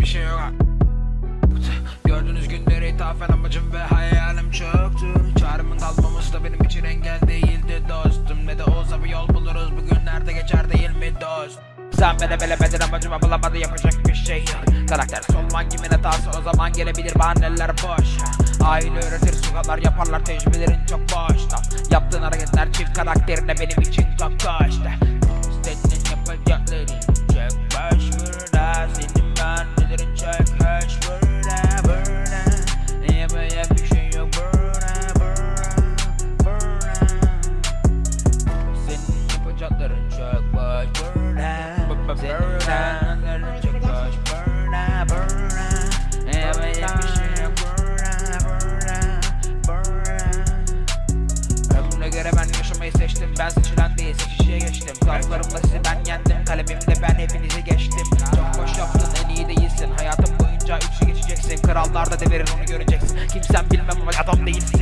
bir şey yok. Gördüğünüz günlere ithafen amacım ve hayalim çoktu Çağrımın kalmaması da benim için engel değildi dostum. Ne de olsa bir yol buluruz bugünlerde geçer değil mi dost? Sen beni bilemedin amacımı bulamadı yapacak bir şey yok. Karakter solman kimin hatası? O zaman gelebilir bahaneler boş. Aile öğretir sokaklar yaparlar tecrübelerin çok boşta. Yaptığın hareketler çift karakterine benim için çok koşta Ömrüne göre ben yaşamayı seçtim Ben seçilen değil seçişe geçtim Kalklarımla sizi ben yendim Kalemimle ben hepinizi geçtim Çok boş yaptın en iyi değilsin. Hayatın boyunca üçü geçeceksin. Krallar da onu göreceksin. Kimsen bilmem ama adam değilsin